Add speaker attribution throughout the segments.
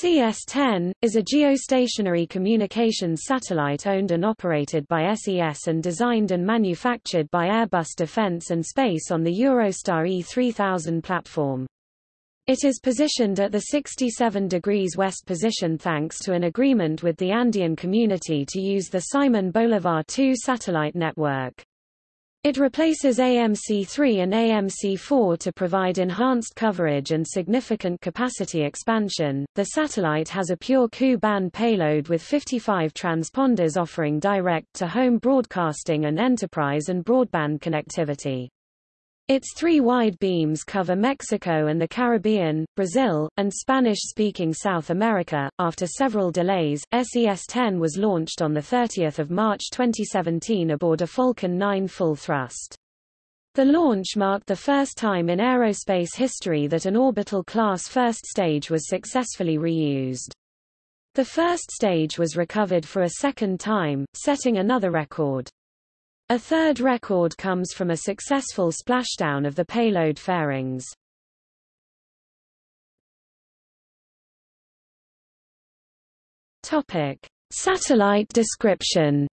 Speaker 1: SES-10, is a geostationary communications satellite owned and operated by SES and designed and manufactured by Airbus Defence and Space on the Eurostar E3000 platform. It is positioned at the 67 degrees west position thanks to an agreement with the Andean community to use the Simon Bolivar 2 satellite network. It replaces AMC-3 and AMC-4 to provide enhanced coverage and significant capacity expansion. The satellite has a pure Ku-band payload with 55 transponders offering direct-to-home broadcasting and enterprise and broadband connectivity. Its three wide beams cover Mexico and the Caribbean, Brazil, and Spanish-speaking South America. After several delays, SES-10 was launched on 30 March 2017 aboard a Falcon 9 full thrust. The launch marked the first time in aerospace history that an orbital-class first stage was successfully reused. The first stage was recovered for a second time, setting another record. A third record comes from a successful splashdown of the payload fairings. Topic: Satellite description.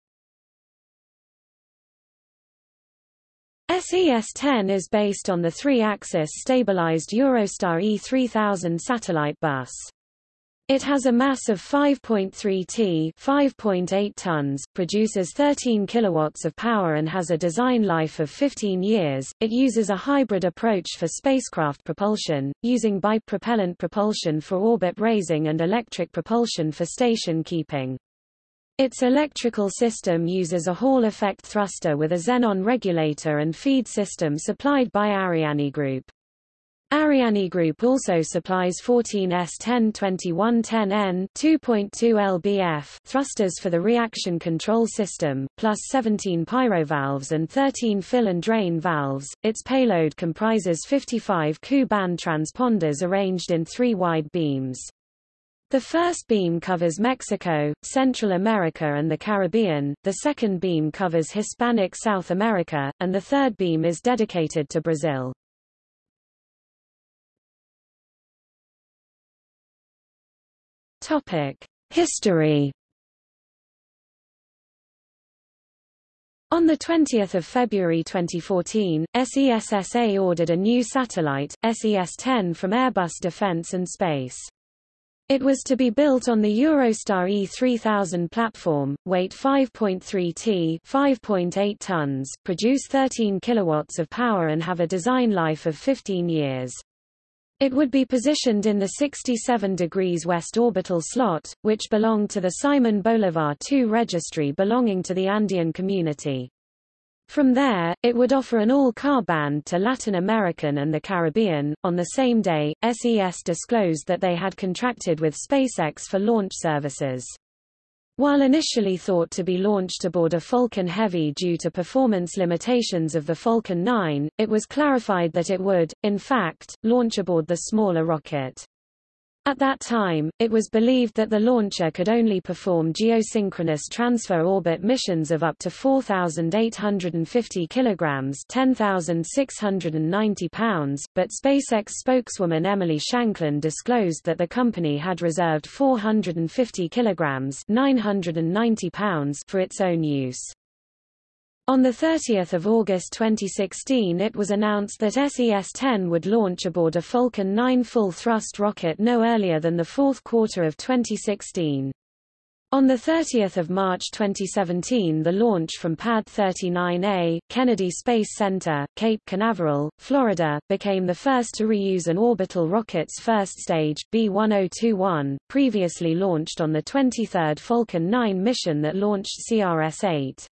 Speaker 1: SES-10 is based on the three-axis stabilized Eurostar E3000 satellite bus. It has a mass of 5.3 t 5.8 tons, produces 13 kilowatts of power and has a design life of 15 years. It uses a hybrid approach for spacecraft propulsion, using bipropellant propulsion for orbit raising and electric propulsion for station keeping. Its electrical system uses a Hall effect thruster with a xenon regulator and feed system supplied by Ariane Group. Ariane Group also supplies 14S102110N 2.2 lbf thrusters for the reaction control system, plus 17 pyrovalves and 13 fill and drain valves. Its payload comprises 55 Ku-band transponders arranged in three wide beams. The first beam covers Mexico, Central America and the Caribbean, the second beam covers Hispanic South America, and the third beam is dedicated to Brazil. History. On 20 February 2014, SESSA ordered a new satellite, SES-10 from Airbus Defence and Space. It was to be built on the Eurostar E3000 platform, weight 5.3 t 5.8 tons, produce 13 kilowatts of power and have a design life of 15 years. It would be positioned in the 67 degrees west orbital slot, which belonged to the Simon Bolivar II registry belonging to the Andean community. From there, it would offer an all-car band to Latin American and the Caribbean. On the same day, SES disclosed that they had contracted with SpaceX for launch services. While initially thought to be launched aboard a Falcon Heavy due to performance limitations of the Falcon 9, it was clarified that it would, in fact, launch aboard the smaller rocket. At that time, it was believed that the launcher could only perform geosynchronous transfer orbit missions of up to 4,850 kilograms (10,690 pounds), but SpaceX spokeswoman Emily Shanklin disclosed that the company had reserved 450 kilograms (990 pounds) for its own use. On 30 August 2016 it was announced that SES-10 would launch aboard a Falcon 9 full-thrust rocket no earlier than the fourth quarter of 2016. On 30 March 2017 the launch from Pad 39A, Kennedy Space Center, Cape Canaveral, Florida, became the first to reuse an orbital rocket's first stage, B-1021, previously launched on the 23rd Falcon 9 mission that launched CRS-8.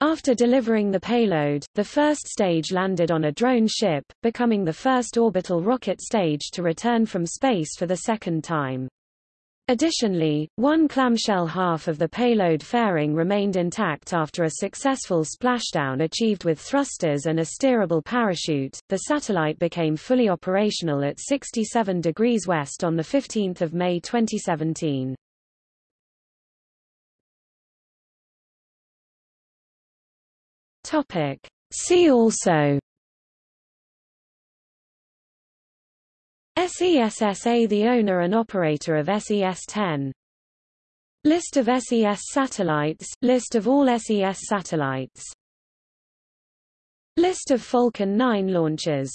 Speaker 1: After delivering the payload, the first stage landed on a drone ship, becoming the first orbital rocket stage to return from space for the second time. Additionally, one clamshell half of the payload fairing remained intact after a successful splashdown achieved with thrusters and a steerable parachute. The satellite became fully operational at 67 degrees west on the 15th of May 2017. Topic. See also SESSA the owner and operator of SES-10 List of SES satellites. List of all SES satellites. List of Falcon 9 launches